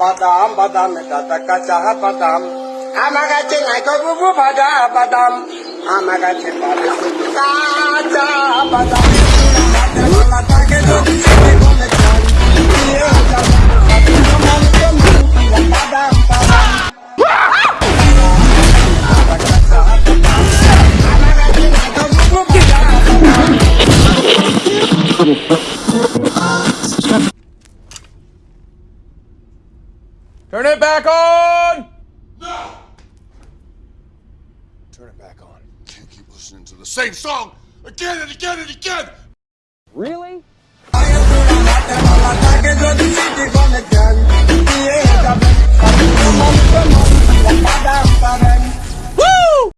बादाम बादाम में दादा का चाह बादाम आमा गाचे नहीं तो बुबू बादा बादाम आमा गाचे काचा बादाम Oh, Turn it back on! No! Turn it back on. Can't keep listening to the same song again and again and again. Really?